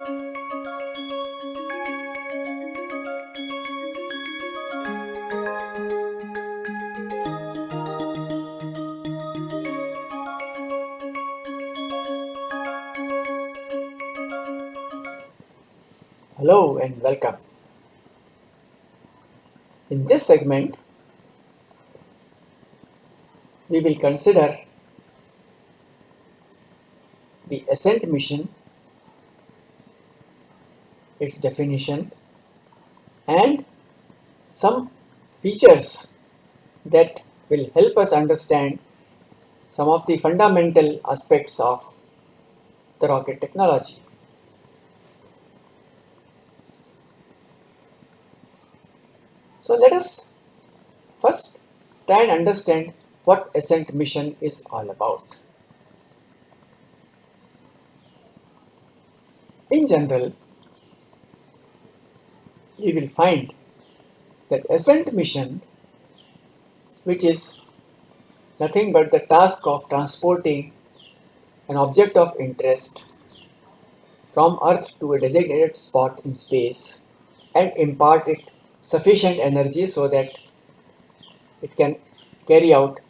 Hello and welcome. In this segment, we will consider the ascent mission, its definition and some features that will help us understand some of the fundamental aspects of the rocket technology. So let us first try and understand what ascent mission is all about. In general, we will find that ascent mission which is nothing but the task of transporting an object of interest from earth to a designated spot in space and impart it sufficient energy so that it can carry out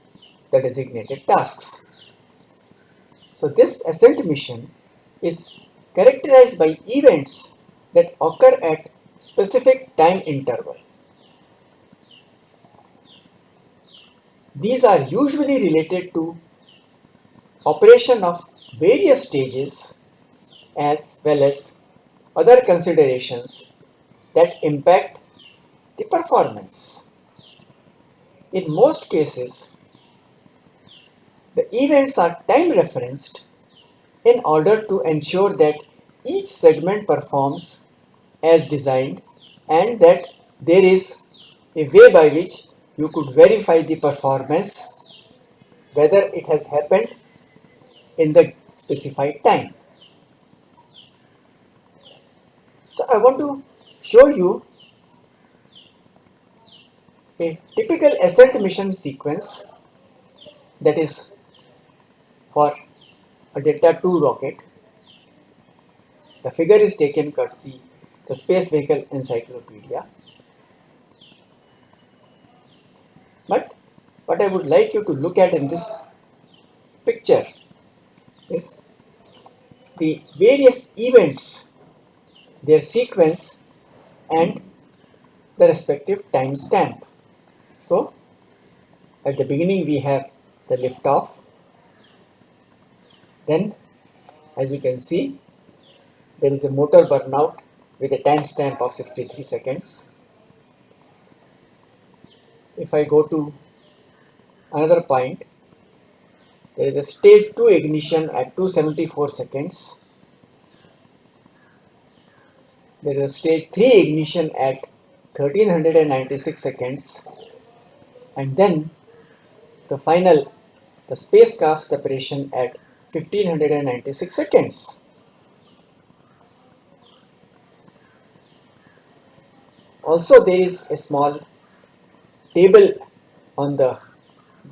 the designated tasks. So this ascent mission is characterized by events that occur at specific time interval. These are usually related to operation of various stages as well as other considerations that impact the performance. In most cases, the events are time referenced in order to ensure that each segment performs as designed and that there is a way by which you could verify the performance whether it has happened in the specified time. So I want to show you a typical ascent mission sequence that is for a Delta II rocket. The figure is taken courtesy the Space Vehicle Encyclopedia. But what I would like you to look at in this picture is the various events, their sequence and the respective time stamp. So at the beginning we have the liftoff. Then as you can see there is a motor burnout with a timestamp of 63 seconds. If I go to another point there is a stage 2 ignition at 274 seconds. There is a stage 3 ignition at 1396 seconds and then the final the spacecraft separation at 1596 seconds. Also there is a small table on the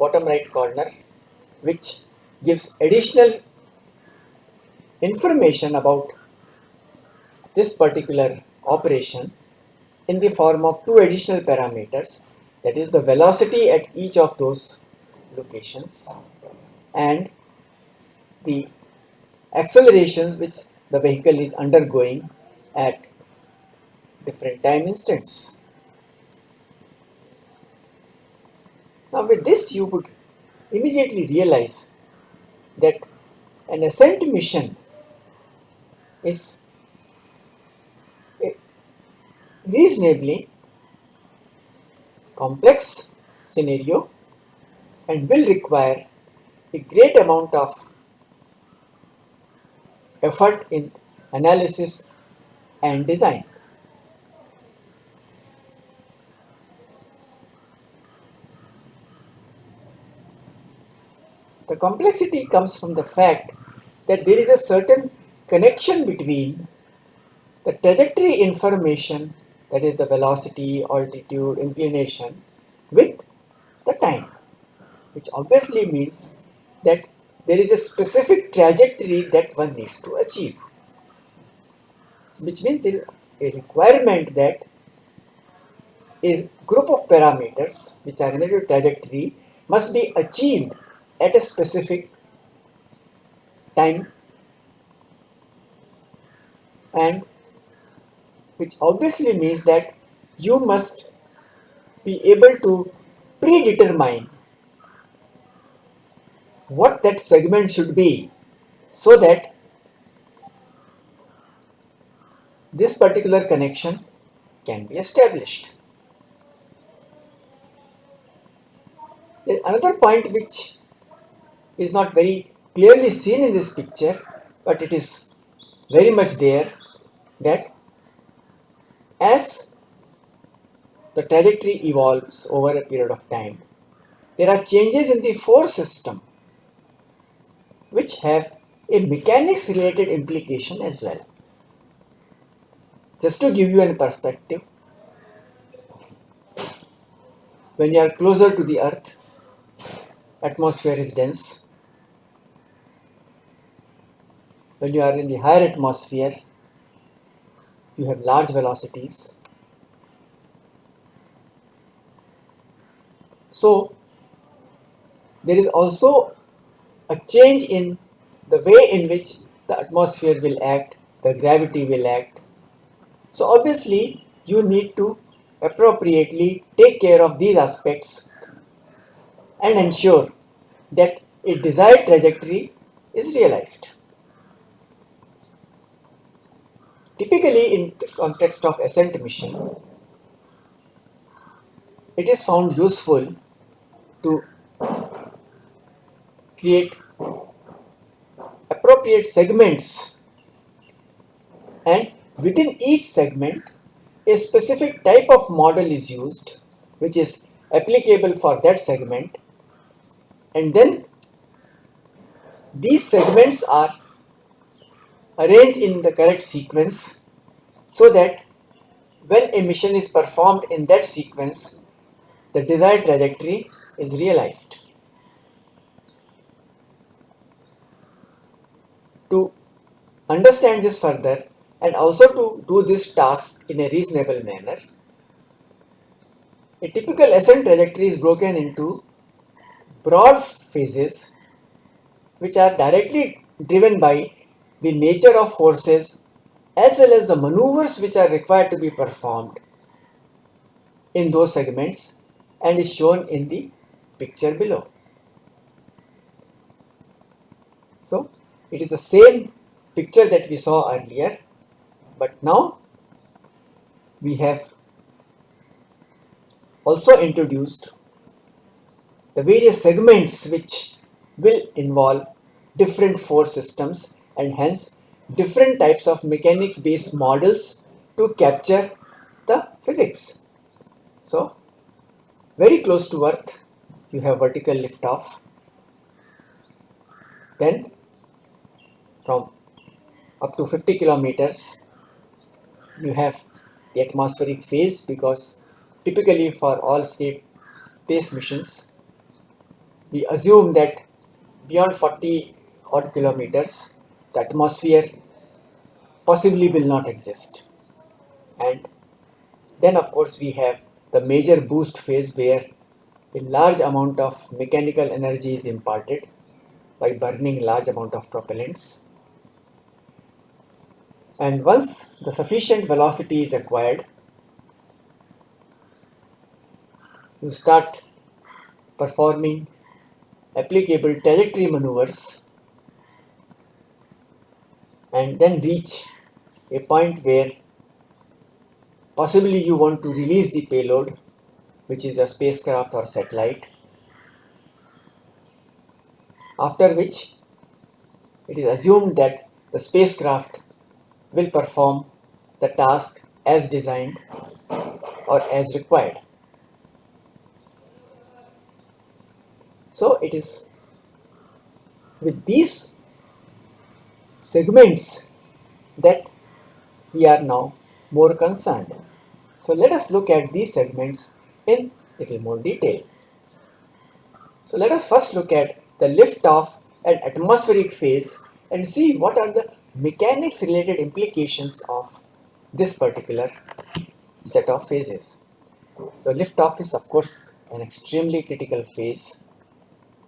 bottom right corner which gives additional information about this particular operation in the form of two additional parameters that is the velocity at each of those locations and the accelerations which the vehicle is undergoing at different time instants. Now with this you would immediately realize that an ascent mission is eh, reasonably complex scenario and will require a great amount of effort in analysis and design. The complexity comes from the fact that there is a certain connection between the trajectory information that is the velocity, altitude, inclination with the time which obviously means that there is a specific trajectory that one needs to achieve. which means there is a requirement that a group of parameters which are related to trajectory must be achieved at a specific time and which obviously means that you must be able to predetermine what that segment should be so that this particular connection can be established. Another point which is not very clearly seen in this picture but it is very much there that as the trajectory evolves over a period of time, there are changes in the force system which have a mechanics related implication as well. Just to give you a perspective, when you are closer to the earth, atmosphere is dense. When you are in the higher atmosphere, you have large velocities. So, there is also a change in the way in which the atmosphere will act, the gravity will act. So, obviously, you need to appropriately take care of these aspects and ensure that a desired trajectory is realized. Typically in context of ascent mission, it is found useful to create appropriate segments and within each segment a specific type of model is used which is applicable for that segment. And then these segments are arranged in the correct sequence so that when emission is performed in that sequence the desired trajectory is realized. To understand this further and also to do this task in a reasonable manner, a typical ascent trajectory is broken into broad phases which are directly driven by the nature of forces as well as the maneuvers which are required to be performed in those segments and is shown in the picture below. So it is the same picture that we saw earlier but now we have also introduced the various segments which will involve different force systems and hence different types of mechanics based models to capture the physics. So very close to earth you have vertical liftoff then from up to 50 kilometers you have the atmospheric phase because typically for all space missions we assume that beyond 40 odd kilometers the atmosphere possibly will not exist. And then of course we have the major boost phase where a large amount of mechanical energy is imparted by burning large amount of propellants. And once the sufficient velocity is acquired you start performing applicable trajectory maneuvers and then reach a point where possibly you want to release the payload which is a spacecraft or satellite after which it is assumed that the spacecraft will perform the task as designed or as required. So it is with these segments that we are now more concerned. So let us look at these segments in little more detail. So let us first look at the lift-off and atmospheric phase and see what are the mechanics related implications of this particular set of phases. So liftoff is of course an extremely critical phase,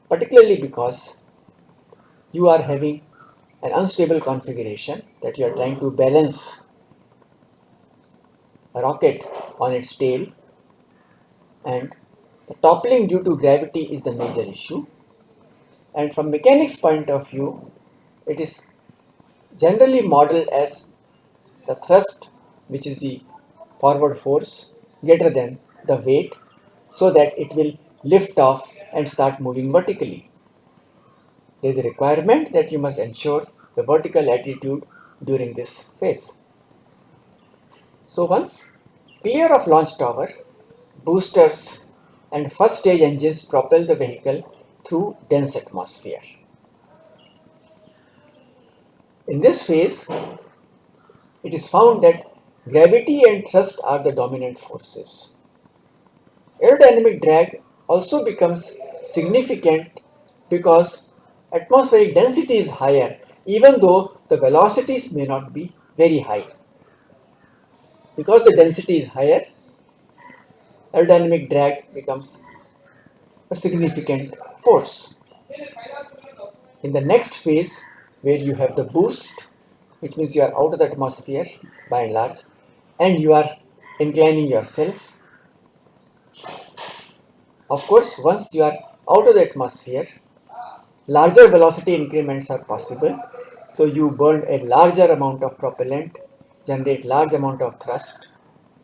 particularly because you are having an unstable configuration that you are trying to balance a rocket on its tail and the toppling due to gravity is the major issue and from mechanics point of view it is generally modeled as the thrust which is the forward force greater than the weight so that it will lift off and start moving vertically. There is a requirement that you must ensure the vertical attitude during this phase. So once clear of launch tower, boosters and first stage engines propel the vehicle through dense atmosphere. In this phase, it is found that gravity and thrust are the dominant forces. Aerodynamic drag also becomes significant because atmospheric density is higher even though the velocities may not be very high. Because the density is higher, aerodynamic drag becomes a significant force. In the next phase, where you have the boost, which means you are out of the atmosphere by and large, and you are inclining yourself. Of course, once you are out of the atmosphere, larger velocity increments are possible. So you burn a larger amount of propellant, generate large amount of thrust,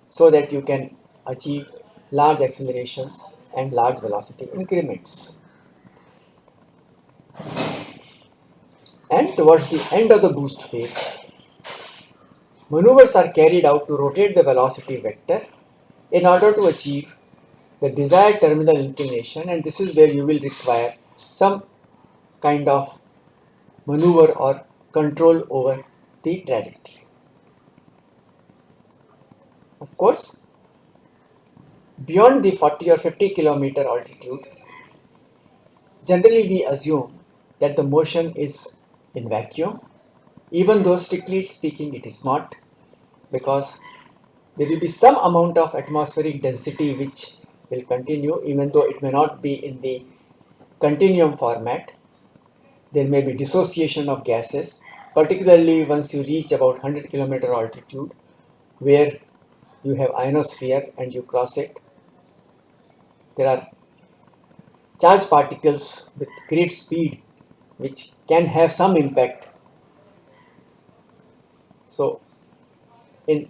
so that you can achieve large accelerations and large velocity increments. And towards the end of the boost phase, maneuvers are carried out to rotate the velocity vector in order to achieve the desired terminal inclination and this is where you will require some kind of maneuver or control over the trajectory. Of course, beyond the 40 or 50 kilometer altitude, generally we assume that the motion is in vacuum, even though strictly speaking it is not, because there will be some amount of atmospheric density which will continue even though it may not be in the continuum format. There may be dissociation of gases, particularly once you reach about 100 kilometer altitude where you have ionosphere and you cross it there are charged particles with great speed which can have some impact. So, in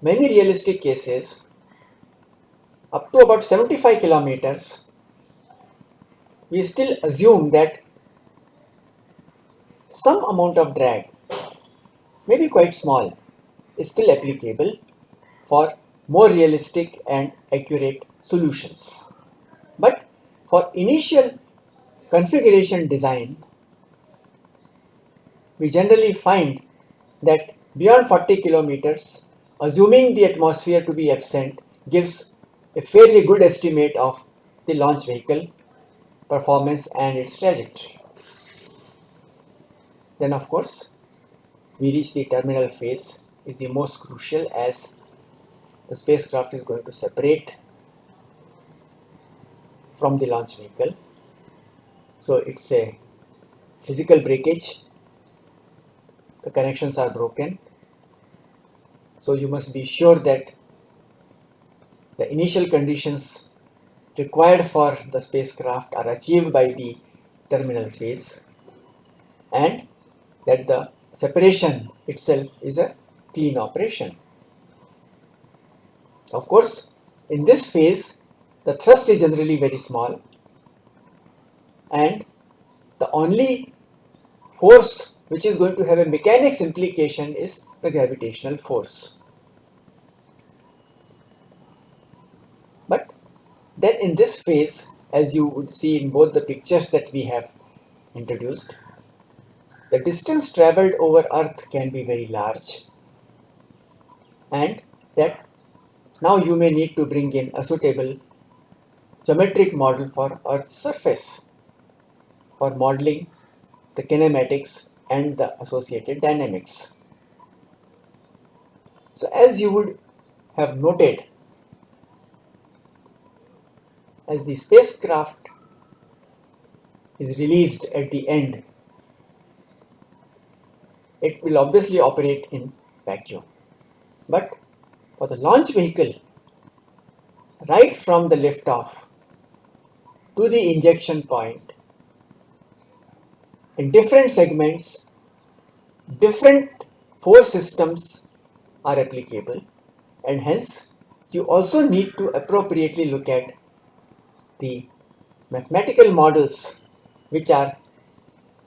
many realistic cases, up to about 75 kilometers, we still assume that some amount of drag, maybe quite small, is still applicable for more realistic and accurate solutions. But for initial configuration design, we generally find that beyond 40 kilometers, assuming the atmosphere to be absent gives a fairly good estimate of the launch vehicle performance and its trajectory. Then of course, we reach the terminal phase is the most crucial as the spacecraft is going to separate from the launch vehicle. So it's a physical breakage. The connections are broken. So you must be sure that the initial conditions required for the spacecraft are achieved by the terminal phase and that the separation itself is a clean operation. Of course, in this phase, the thrust is generally very small and the only force which is going to have a mechanics implication is the gravitational force. But then in this phase, as you would see in both the pictures that we have introduced, the distance traveled over earth can be very large and that now you may need to bring in a suitable geometric model for Earth's surface for modeling the kinematics and the associated dynamics. So as you would have noted, as the spacecraft is released at the end, it will obviously operate in vacuum. But for the launch vehicle, right from the liftoff to the injection point, in different segments, different force systems are applicable and hence you also need to appropriately look at the mathematical models which are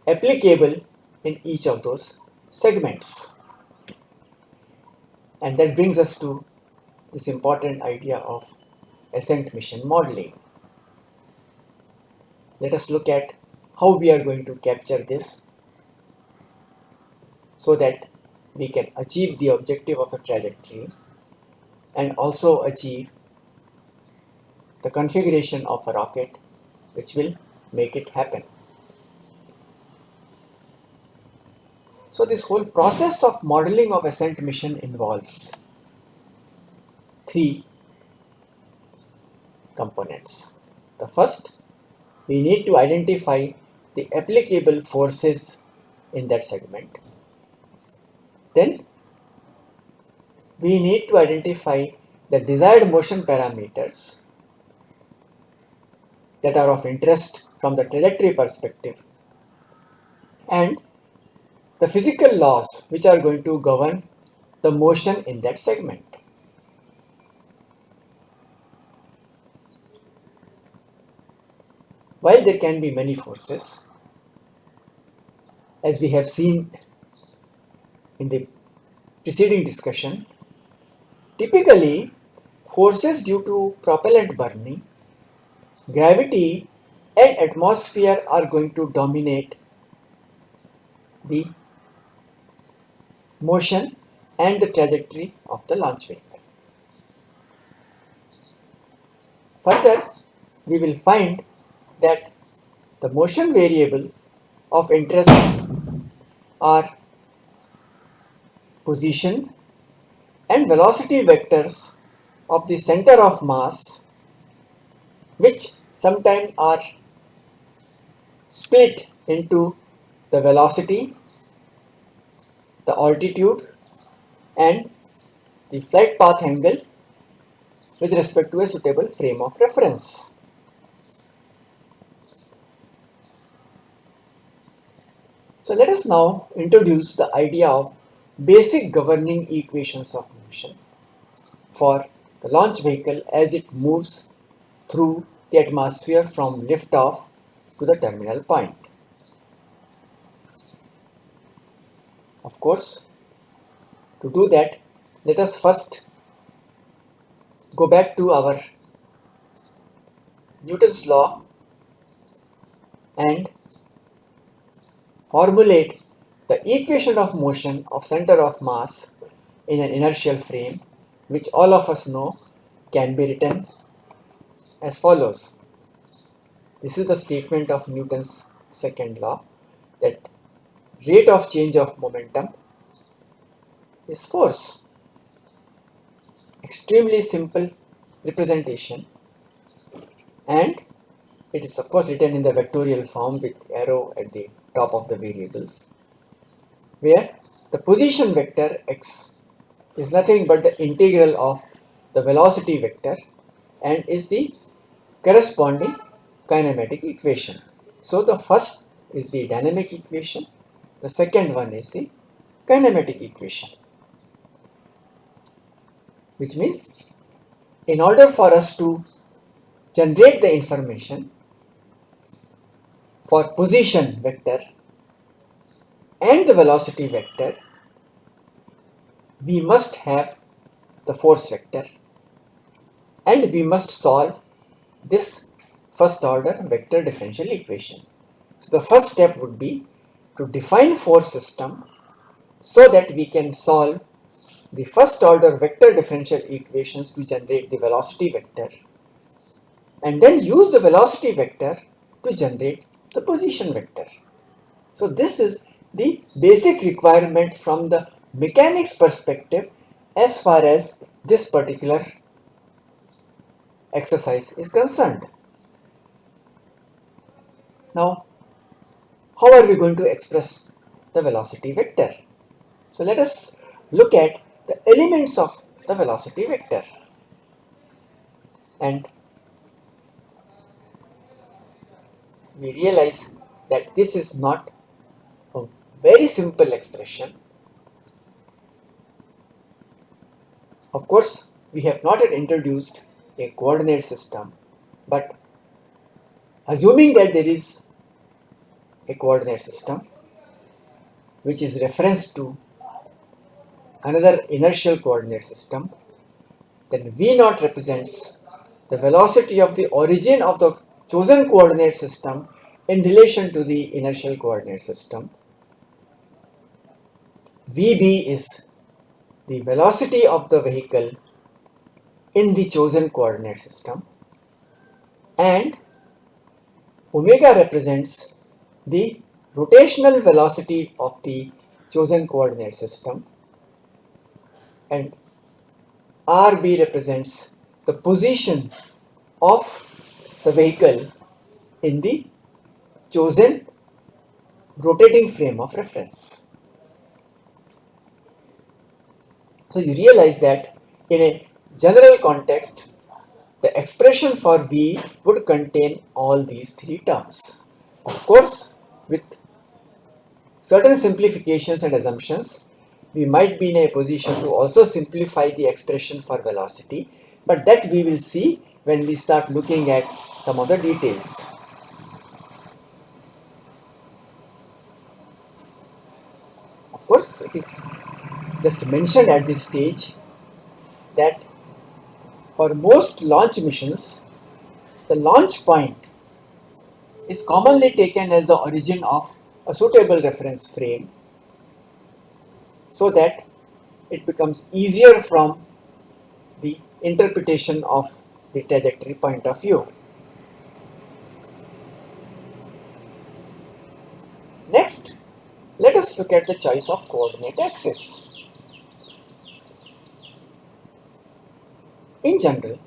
applicable in each of those segments. And that brings us to this important idea of ascent mission modeling. Let us look at how we are going to capture this so that we can achieve the objective of the trajectory and also achieve the configuration of a rocket which will make it happen. So this whole process of modeling of ascent mission involves three components. The first, we need to identify the applicable forces in that segment. Then we need to identify the desired motion parameters that are of interest from the trajectory perspective and the physical laws which are going to govern the motion in that segment. While there can be many forces, as we have seen in the preceding discussion, typically forces due to propellant burning, gravity and atmosphere are going to dominate the motion and the trajectory of the launch vehicle. Further, we will find that the motion variables of interest are position and velocity vectors of the center of mass which sometimes are split into the velocity, the altitude and the flight path angle with respect to a suitable frame of reference. So let us now introduce the idea of basic governing equations of motion for the launch vehicle as it moves through the atmosphere from liftoff to the terminal point. Of course, to do that, let us first go back to our Newton's law and formulate the equation of motion of center of mass in an inertial frame which all of us know can be written as follows. This is the statement of Newton's second law that rate of change of momentum is force. Extremely simple representation and it is of course written in the vectorial form with arrow at the top of the variables where the position vector x is nothing but the integral of the velocity vector and is the corresponding kinematic equation. So the first is the dynamic equation, the second one is the kinematic equation. Which means in order for us to generate the information for position vector and the velocity vector, we must have the force vector and we must solve this first order vector differential equation. So the first step would be to define force system so that we can solve the first order vector differential equations to generate the velocity vector and then use the velocity vector to generate the position vector. So this is the basic requirement from the mechanics perspective as far as this particular exercise is concerned. Now, how are we going to express the velocity vector? So let us look at the elements of the velocity vector and we realize that this is not a very simple expression. Of course, we have not yet introduced a coordinate system, but assuming that there is a coordinate system which is reference to another inertial coordinate system, then V naught represents the velocity of the origin of the chosen coordinate system in relation to the inertial coordinate system. Vb is the velocity of the vehicle in the chosen coordinate system and omega represents the rotational velocity of the chosen coordinate system and RB represents the position of the vehicle in the chosen rotating frame of reference. So you realize that in a general context, the expression for V would contain all these three terms. Of course, with certain simplifications and assumptions, we might be in a position to also simplify the expression for velocity, but that we will see when we start looking at some of the details. Of course, it is just mentioned at this stage that for most launch missions, the launch point is commonly taken as the origin of a suitable reference frame so that it becomes easier from the interpretation of the trajectory point of view. Next, let us look at the choice of coordinate axis. In general,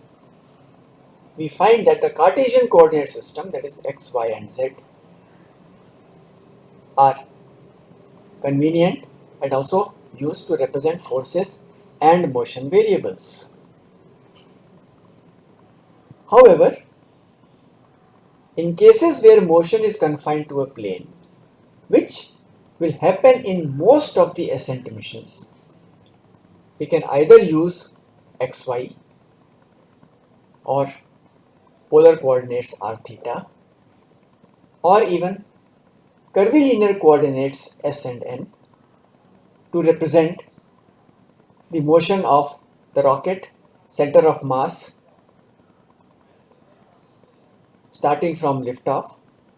we find that the Cartesian coordinate system that is x, y and z are convenient and also used to represent forces and motion variables. However, in cases where motion is confined to a plane, which will happen in most of the ascent missions, we can either use xy or polar coordinates r theta or even curvilinear coordinates s and n to represent the motion of the rocket center of mass starting from liftoff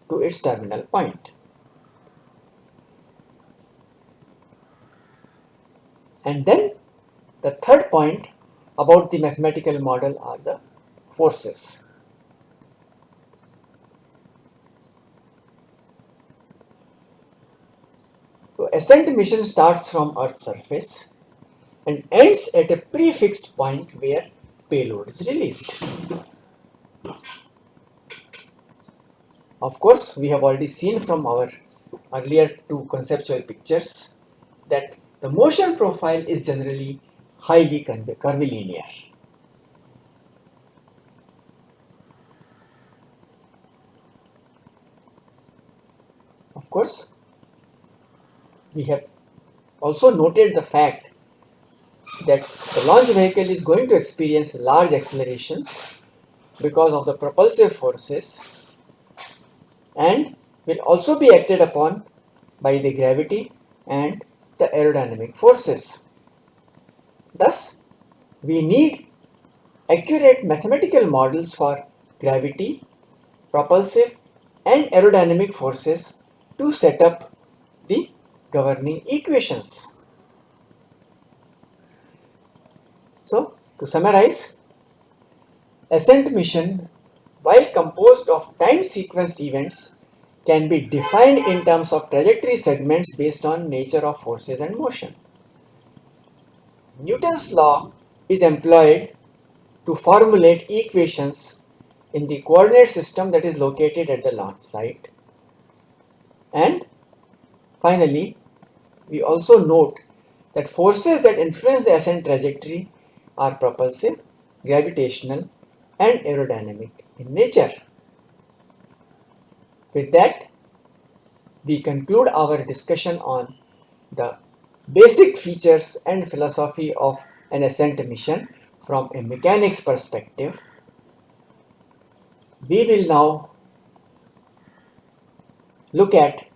to its terminal point. And then the third point about the mathematical model are the forces. So ascent mission starts from Earth's surface and ends at a prefixed point where payload is released. Of course, we have already seen from our earlier two conceptual pictures that the motion profile is generally highly curvilinear. Of course, we have also noted the fact that the launch vehicle is going to experience large accelerations because of the propulsive forces and will also be acted upon by the gravity and the aerodynamic forces. Thus, we need accurate mathematical models for gravity, propulsive and aerodynamic forces to set up the governing equations. So, to summarize, ascent mission while composed of time sequenced events can be defined in terms of trajectory segments based on nature of forces and motion. Newton's law is employed to formulate equations in the coordinate system that is located at the launch site. And finally, we also note that forces that influence the ascent trajectory are propulsive, gravitational and aerodynamic in nature. With that, we conclude our discussion on the basic features and philosophy of an ascent mission from a mechanics perspective. We will now look at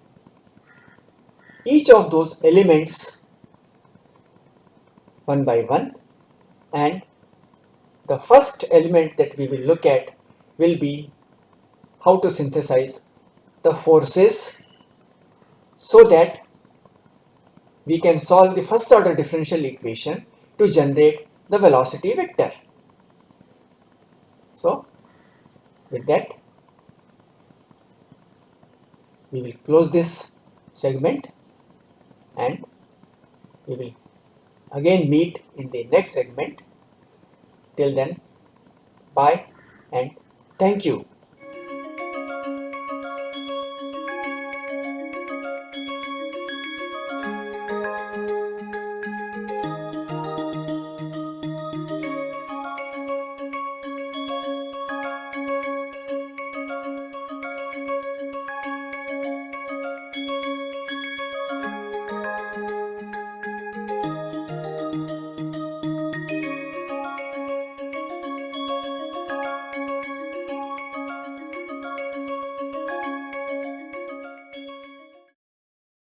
each of those elements one by one and the first element that we will look at will be how to synthesize the forces so that we can solve the first order differential equation to generate the velocity vector. So, with that, we will close this segment and we will again meet in the next segment. Till then, bye and thank you.